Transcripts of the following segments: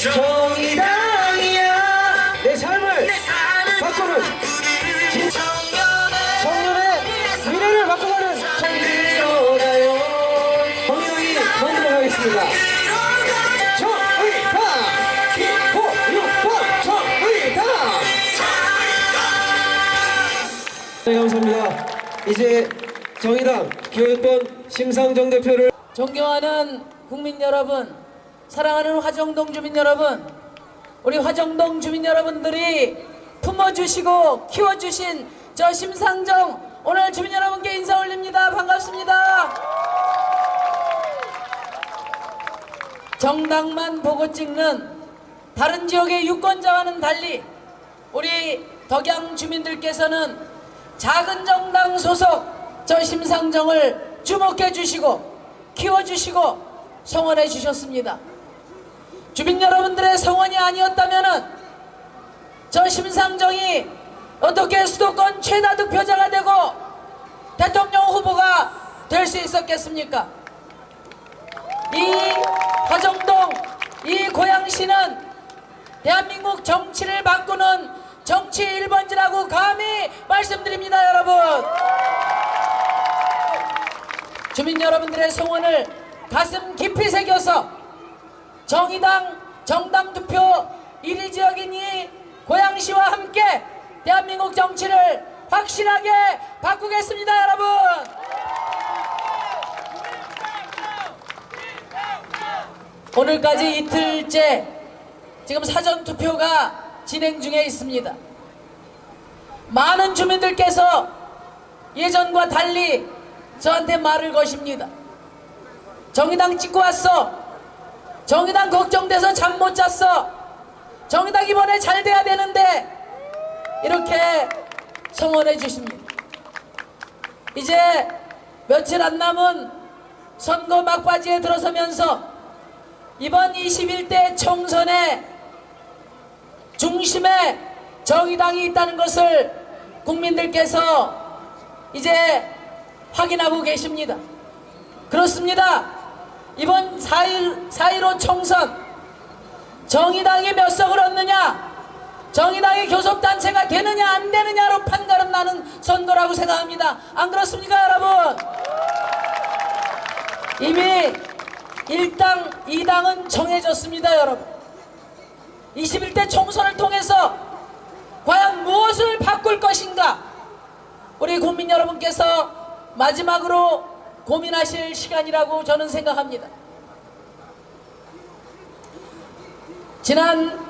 정의당이야. 내 삶을 바꾸는 진- 청년의 미래를 바꿔가는 정의로가요? 정의당이 만들어 가겠습니다. 정의당! 기호유방 정의당 네 감사합니다. 이제 정의당 기호유번 심상정 대표를 존경하는 국민 여러분, 사랑하는 화정동 주민 여러분, 우리 화정동 주민 여러분들이 품어주시고 키워주신 저 심상정 오늘 주민 여러분께 인사 올립니다. 반갑습니다. 정당만 보고 찍는 다른 지역의 유권자와는 달리 우리 덕양 주민들께서는 작은 정당 소속 저 심상정을 주목해 주시고 키워주시고 성원해 주셨습니다. 주민 여러분들의 성원이 아니었다면 저 심상정이 어떻게 수도권 최다 득표자가 되고 대통령 후보가 될 수 있었겠습니까? 이 화정동 이 고양시는 대한민국 정치를 바꾸는 정치 1번지라고 감히 말씀드립니다 여러분 주민 여러분들의 소원을 가슴 깊이 새겨서 정의당 정당 투표 1위 지역인 이 고양시와 함께 대한민국 정치를 확실하게 바꾸겠습니다 여러분 오늘까지 이틀째 지금 사전 투표가 진행 중에 있습니다. 많은 주민들께서 예전과 달리 저한테 말을 거십니다. 정의당 찍고 왔어. 정의당 걱정돼서 잠 못 잤어. 정의당 이번에 잘 돼야 되는데 이렇게 성원해 주십니다. 이제 며칠 안 남은 선거 막바지에 들어서면서 이번 21대 총선의 중심에 정의당이 있다는 것을 국민들께서 이제 확인하고 계십니다. 그렇습니다. 이번 4.1, 4.15 총선 정의당이 몇 석을 얻느냐 정의당이 교섭단체가 되느냐 안 되느냐로 판가름 나는 선거라고 생각합니다. 안 그렇습니까 여러분? 이미 1당, 2당은 정해졌습니다 여러분 21대 총선을 통해서 과연 무엇을 바꿀 것인가 우리 국민 여러분께서 마지막으로 고민하실 시간이라고 저는 생각합니다 지난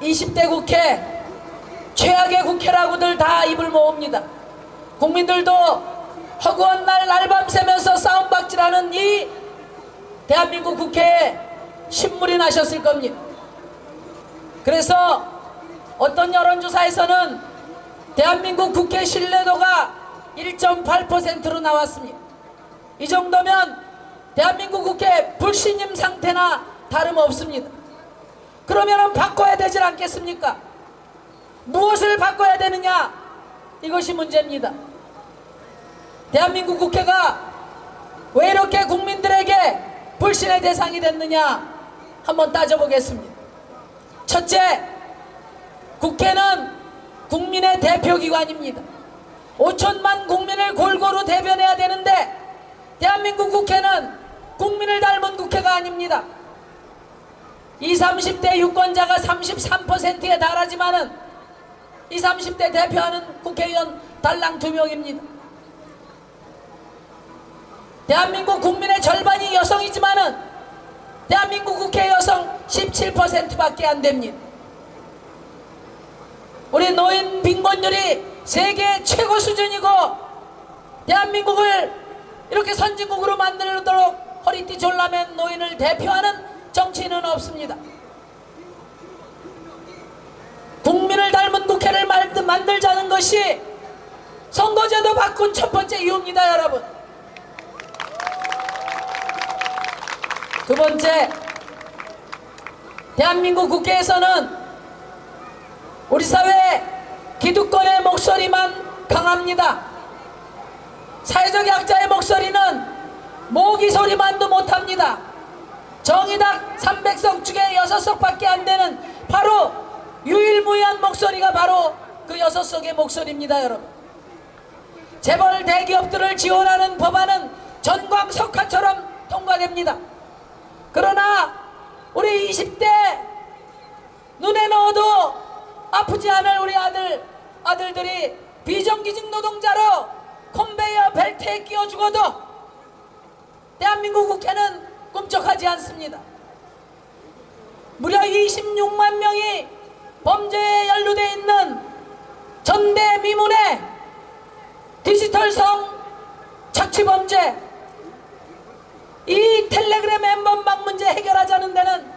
20대 국회 최악의 국회라고들 다 입을 모읍니다 국민들도 허구한 날 날밤 새면서 싸움박질하는 이 대한민국 국회에 신물이 나셨을 겁니다. 그래서 어떤 여론조사에서는 대한민국 국회 신뢰도가 1.8%로 나왔습니다. 이 정도면 대한민국 국회 불신임 상태나 다름없습니다. 그러면 바꿔야 되질 않겠습니까? 무엇을 바꿔야 되느냐? 이것이 문제입니다. 대한민국 국회가 왜 이렇게 국민들에게 불신의 대상이 됐느냐 한번 따져보겠습니다. 첫째, 국회는 국민의 대표기관입니다. 5천만 국민을 골고루 대변해야 되는데 대한민국 국회는 국민을 닮은 국회가 아닙니다. 20, 30대 유권자가 33%에 달하지만 은 20, 30대 대표하는 국회의원 달랑 두 명입니다. 대한민국 국민의 절반이 여성이지만 은 대한민국 국회 여성 17%밖에 안 됩니다. 우리 노인 빈곤율이 세계 최고 수준이고 대한민국을 이렇게 선진국으로 만들도록 허리띠 졸라맨 노인을 대표하는 정치인은 없습니다. 국민을 닮은 국회를 만들자는 것이 선거제도 바꾼 첫 번째 이유입니다 여러분. 두 번째, 대한민국 국회에서는 우리 사회 기득권의 목소리만 강합니다. 사회적 약자의 목소리는 모기 소리만도 못합니다. 정의당 300석 중에 6석밖에 안 되는 바로 유일무이한 목소리가 바로 그 6석의 목소리입니다 여러분 재벌 대기업들을 지원하는 법안은 전광 석화처럼 통과됩니다 그러나 우리 20대 눈에 넣어도 아프지 않을 우리 아들 아들들이 비정규직 노동자로 컨베이어 벨트에 끼워 죽어도 대한민국 국회는 꿈쩍하지 않습니다. 무려 26만 명이 범죄에 연루돼 있는 전대미문의 디지털성 착취범죄 이 텔레그램 엠번 방 문제 해결하자는 데는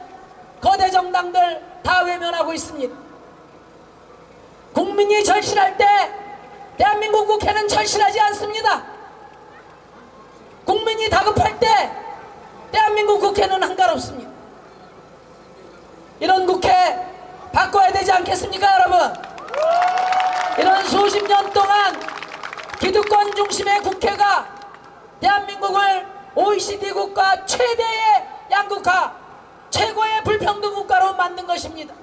거대 정당들 다 외면하고 있습니다. 국민이 절실할 때 대한민국 국회는 절실하지 않습니다. 국민이 다급할 때 대한민국 국회는 한가롭습니다. 이런 국회 바꿔야 되지 않겠습니까 여러분? 이런 수십 년 동안 기득권 중심의 국회가 대한민국을 OECD 국가 최대의 양국화 최고의 불평등 국가로 만든 것입니다.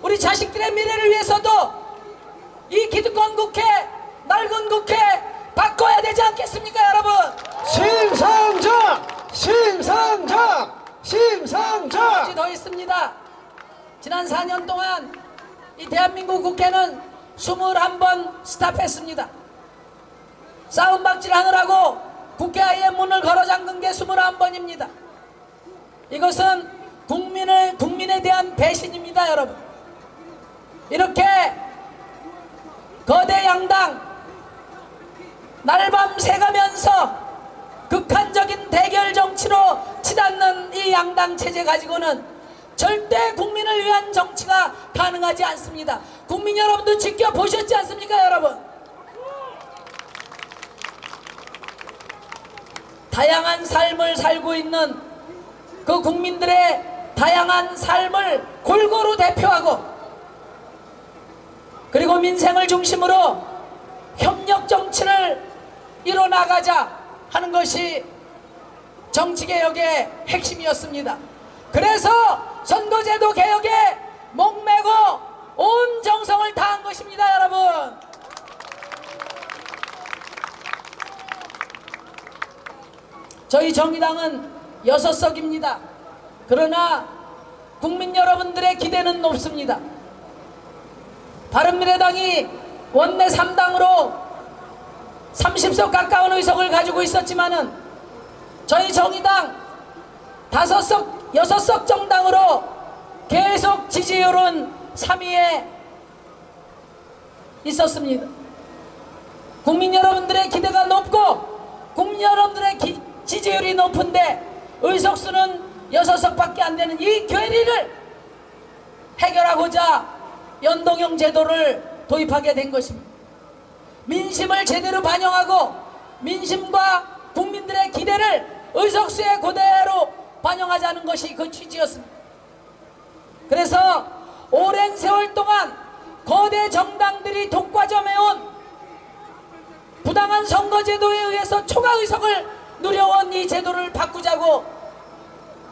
우리 자식들의 미래를 위해서도 이 기득권 국회 낡은 국회 바꿔야 되지 않겠습니까 여러분? 심상정! 심상정! 심상정! 더 있습니다. 지난 4년 동안 이 대한민국 국회는 21번 스탑했습니다. 싸움박질 하느라고 국회 아예 문을 걸어 잠근 게 21번입니다. 이것은 국민을, 국민에 대한 배신입니다, 여러분. 이렇게 거대 양당 날 밤 새가면서 극한적인 대결 정치로 치닫는 이 양당 체제 가지고는 절대 국민을 위한 정치가 가능하지 않습니다. 국민 여러분도 지켜보셨지 않습니까, 여러분? 다양한 삶을 살고 있는 그 국민들의 다양한 삶을 골고루 대표하고 그리고 민생을 중심으로 협력 정치를 이뤄나가자 하는 것이 정치개혁의 핵심이었습니다. 그래서 선거제도 개혁에 목매고 온 정성을 다한 것입니다, 여러분. 저희 정의당은 여섯 석입니다. 그러나 국민 여러분들의 기대는 높습니다. 바른미래당이 원내 3당으로 30석 가까운 의석을 가지고 있었지만은 저희 정의당 5석, 6석 정당으로 계속 지지율은 3위에 있었습니다. 국민 여러분들의 기대가 높고 국민 여러분들의 기- 지지율이 높은데 의석수는 6석밖에 안 되는 이 괴리를 해결하고자 연동형 제도를 도입하게 된 것입니다. 민심을 제대로 반영하고 민심과 국민들의 기대를 의석수에 그대로 반영하자는 것이 그 취지였습니다. 그래서 오랜 세월 동안 거대 정당들이 독과점해온 부당한 선거제도에 의해서 초과 의석을 누려온 이 제도를 바꾸자고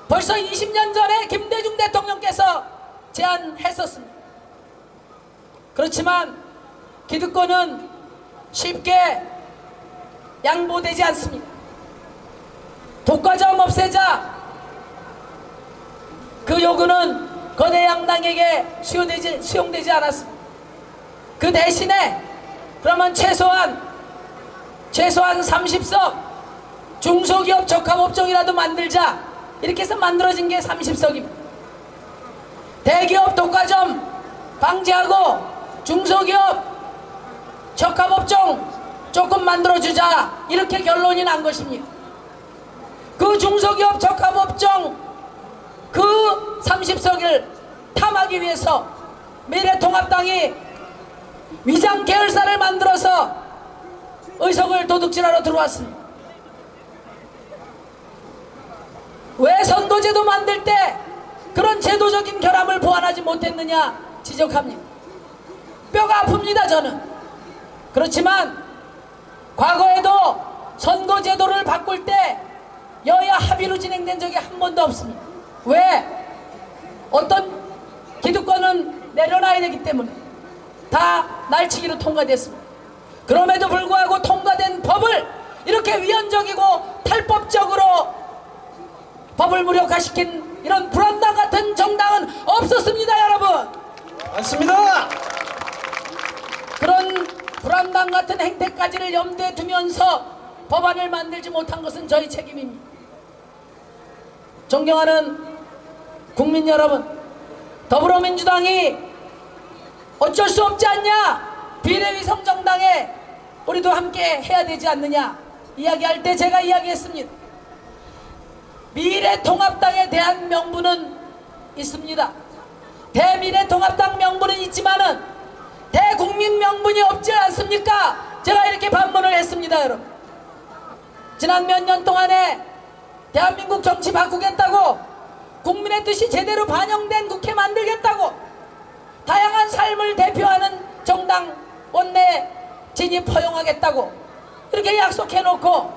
벌써 20년 전에 김대중 대통령께서 제안했었습니다. 그렇지만 기득권은 쉽게 양보되지 않습니다. 독과점 없애자 그 요구는 거대 양당에게 수용되지, 수용되지 않았습니다. 그 대신에 그러면 최소한 최소한 30석 중소기업 적합업종이라도 만들자 이렇게 해서 만들어진 게 30석입니다. 대기업 독과점 방지하고 중소기업 적합업종 조금 만들어주자 이렇게 결론이 난 것입니다. 그 중소기업 적합업종 그 30석을 탐하기 위해서 미래통합당이 위장 계열사를 만들어서 의석을 도둑질하러 들어왔습니다. 왜 선거제도 만들 때 그런 제도적인 결함을 보완하지 못했느냐 지적합니다. 뼈가 아픕니다 저는. 그렇지만 과거에도 선거제도를 바꿀 때 여야 합의로 진행된 적이 한 번도 없습니다. 왜? 어떤 기득권은 내려놔야 되기 때문에 다 날치기로 통과됐습니다. 그럼에도 불구하고 통과된 법을 이렇게 위헌적이고 탈법적으로 법을 무력화시킨 이런 불안당 같은 정당은 없었습니다, 여러분. 맞습니다. 그런 불안당 같은 행태까지를 염두에 두면서 법안을 만들지 못한 것은 저희 책임입니다. 존경하는 국민 여러분, 더불어민주당이 어쩔 수 없지 않냐? 비례위 성 정당에 우리도 함께 해야 되지 않느냐? 이야기할 때 제가 이야기했습니다. 미래통합당에 대한 명분은 있습니다. 대미래통합당 명분은 있지만은 대국민 명분이 없지 않습니까? 제가 이렇게 반문을 했습니다, 여러분. 지난 몇 년 동안에 대한민국 정치 바꾸겠다고 국민의 뜻이 제대로 반영된 국회 만들겠다고 다양한 삶을 대표하는 정당 원내 진입 허용하겠다고 이렇게 약속해놓고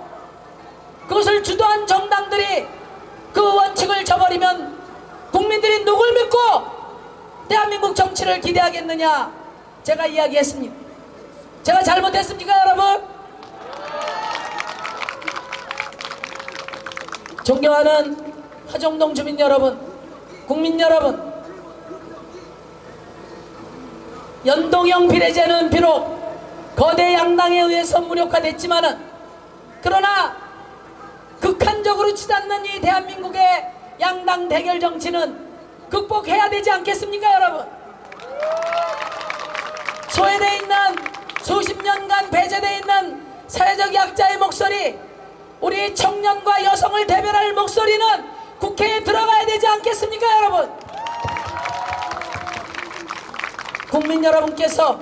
그것을 주도한 정당들이 그 원칙을 저버리면 국민들이 누굴 믿고 대한민국 정치를 기대하겠느냐 제가 이야기했습니다. 제가 잘못했습니까 여러분? 존경하는 하정동 주민 여러분, 국민 여러분, 연동형 비례제는 비록 거대 양당에 의해서 무력화됐지만은 그러나 극한적으로 치닫는 이 대한민국의 양당 대결 정치는 극복해야 되지 않겠습니까 여러분? 소외돼 있는 수십 년간 배제돼 있는 사회적 약자의 목소리 우리 청년과 여성을 대변할 목소리는 국회에 들어가야 되지 않겠습니까 여러분? 국민 여러분께서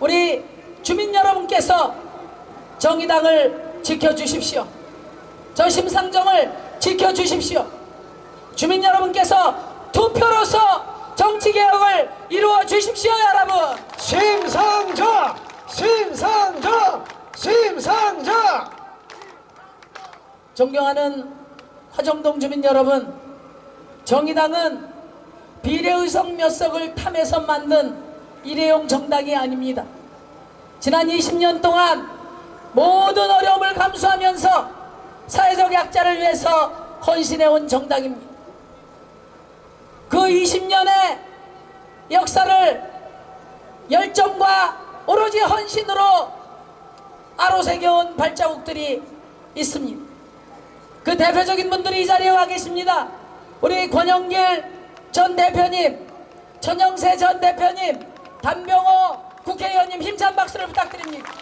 우리 주민 여러분께서 정의당을 지켜주십시오. 저 심상정을 지켜주십시오. 주민 여러분께서 투표로서 정치 개혁을 이루어 주십시오 여러분 심상정, 심상정, 심상정. 존경하는 화정동 주민 여러분, 정의당은 비례의석 몇 석을 탐해서 만든 일회용 정당이 아닙니다. 지난 20년 동안 모든 어려움을 감수하면서 사회적 약자를 위해서 헌신해온 정당입니다. 그 20년의 역사를 열정과 오로지 헌신으로 아로새겨온 발자국들이 있습니다. 그 대표적인 분들이 이 자리에 와 계십니다. 우리 권영길 전 대표님, 전영세 전 대표님, 단병호 국회의원님 힘찬 박수를 부탁드립니다.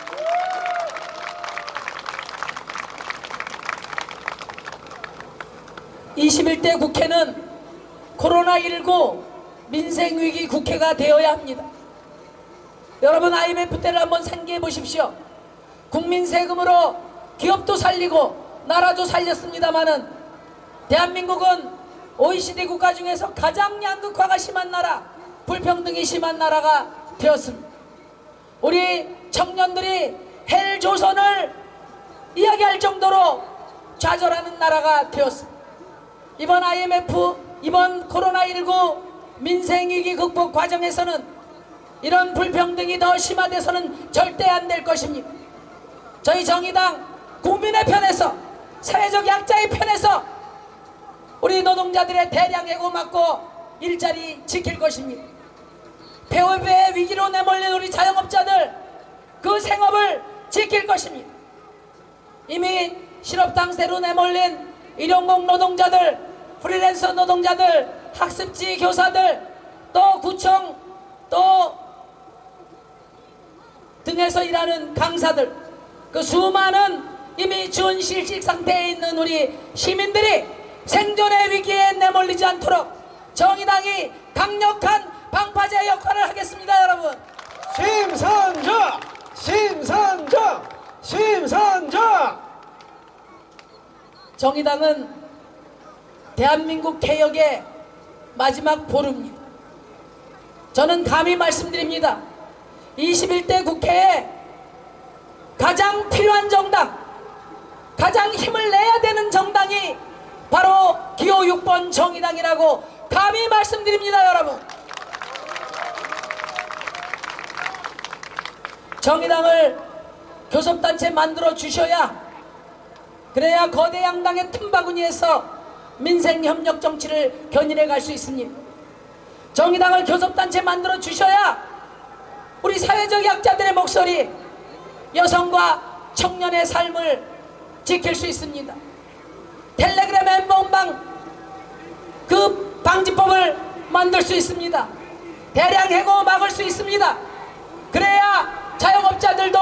(21대) 국회는 코로나19 민생위기 국회가 되어야 합니다. 여러분 IMF 때를 한번 상기해 보십시오. 국민 세금으로 기업도 살리고 나라도 살렸습니다마는 대한민국은 OECD 국가 중에서 가장 양극화가 심한 나라, 불평등이 심한 나라가 되었습니다. 우리 청년들이 헬조선을 이야기할 정도로 좌절하는 나라가 되었습니다. 이번 IMF, 이번 코로나19 민생위기 극복 과정에서는 이런 불평등이 더 심화돼서는 절대 안 될 것입니다. 저희 정의당 국민의 편에서 사회적 약자의 편에서 우리 노동자들의 대량 해고 막고 일자리 지킬 것입니다. 폐업의 위기로 내몰린 우리 자영업자들 그 생업을 지킬 것입니다. 이미 실업당세로 내몰린 일용공 노동자들, 프리랜서 노동자들, 학습지 교사들, 또 구청, 또 등에서 일하는 강사들, 그 수많은 이미 준실직 상태에 있는 우리 시민들이 생존의 위기에 내몰리지 않도록 정의당이 강력한 방파제 역할을 하겠습니다, 여러분. 심상정, 심상정, 심상정. 정의당은 대한민국 개혁의 마지막 보루입니다. 저는 감히 말씀드립니다. 21대 국회에 가장 필요한 정당, 가장 힘을 내야 되는 정당이 바로 기호 6번 정의당이라고 감히 말씀드립니다 여러분 정의당을 교섭단체 만들어 주셔야 그래야 거대 양당의 틈바구니에서 민생협력 정치를 견인해 갈 수 있습니다 정의당을 교섭단체 만들어 주셔야 우리 사회적 약자들의 목소리 여성과 청년의 삶을 지킬 수 있습니다. 텔레그램 엠번방 그 방지법을 만들 수 있습니다. 대량 해고 막을 수 있습니다. 그래야 자영업자들도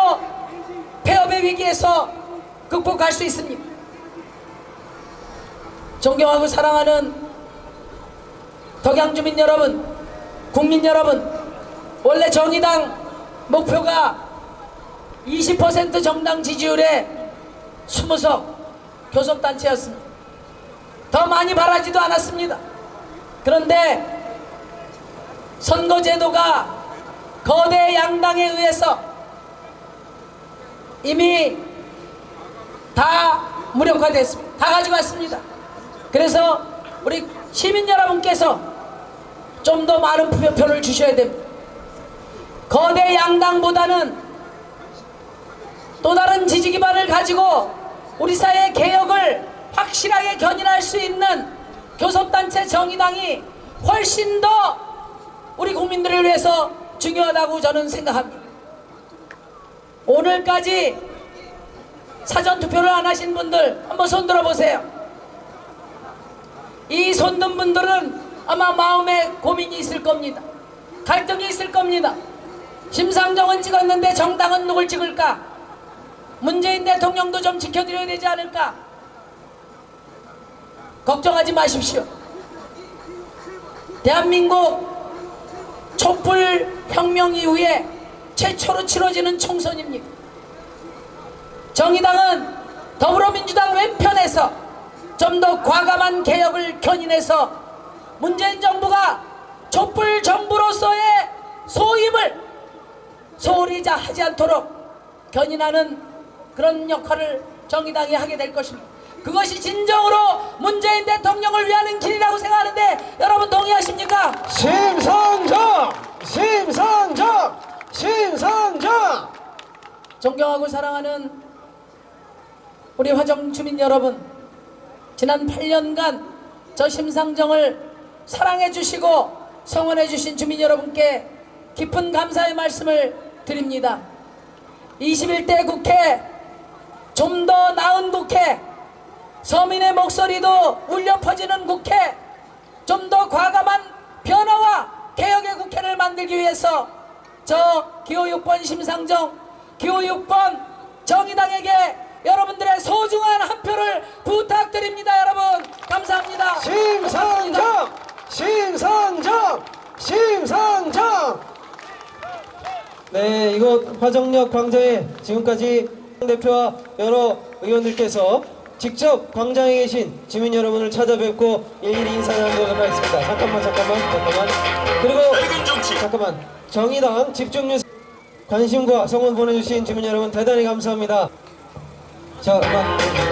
폐업의 위기에서 극복할 수 있습니다 존경하고 사랑하는 덕양 주민 여러분, 국민 여러분, 원래 정의당 목표가 20% 정당 지지율에 20석 교섭단체였습니다. 더 많이 바라지도 않았습니다. 그런데 선거제도가 거대 양당에 의해서 이미 다 무력화됐습니다. 다 가져갔습니다. 그래서 우리 시민 여러분께서 좀 더 많은 표표를 주셔야 됩니다. 거대 양당보다는 또 다른 지지 기반을 가지고 우리 사회 개혁을 확실하게 견인할 수 있는 교섭단체 정의당이 훨씬 더 우리 국민들을 위해서 중요하다고 저는 생각합니다. 오늘까지 사전 투표를 안 하신 분들 한번 손 들어 보세요. 이 손든 분들은 아마 마음에 고민이 있을 겁니다. 갈등이 있을 겁니다. 심상정은 찍었는데 정당은 누굴 찍을까? 문재인 대통령도 좀 지켜드려야 되지 않을까? 걱정하지 마십시오. 대한민국 촛불 혁명 이후에 최초로 치러지는 총선입니다. 정의당은 더불어민주당 왼편에서 좀 더 과감한 개혁을 견인해서 문재인 정부가 촛불 정부로서의 소임을 소홀히 자 하지 않도록 견인하는 그런 역할을 정의당이 하게 될 것입니다. 그것이 진정으로 문재인 대통령을 위하는 길이라고 생각하는데 여러분 동의하십니까? 심상정! 심상정! 심상정! 존경하고 사랑하는 우리 화정 주민 여러분 지난 8년간 저 심상정을 사랑해 주시고 성원해 주신 주민 여러분께 깊은 감사의 말씀을 드립니다. 21대 국회 좀 더 나은 국회 서민의 목소리도 울려 퍼지는 국회 좀 더 과감한 변화와 개혁의 국회를 만들기 위해서 저 기호 6번 심상정 기호 6번 정의당에게 여러분들의 소중한 한 표를 부탁드립니다 여러분 감사합니다 심상정! 심상정! 심상정! 네, 이곳 화정역 광장에 지금까지 대표와 여러 의원들께서 직접 광장에 계신 주민 여러분을 찾아뵙고 일일이 인사 나누도록 하겠습니다. 잠깐만, 잠깐만, 잠깐만. 그리고 잠깐만. 정의당 집중뉴스 관심과 성원 보내주신 주민 여러분 대단히 감사합니다. 자, 음악.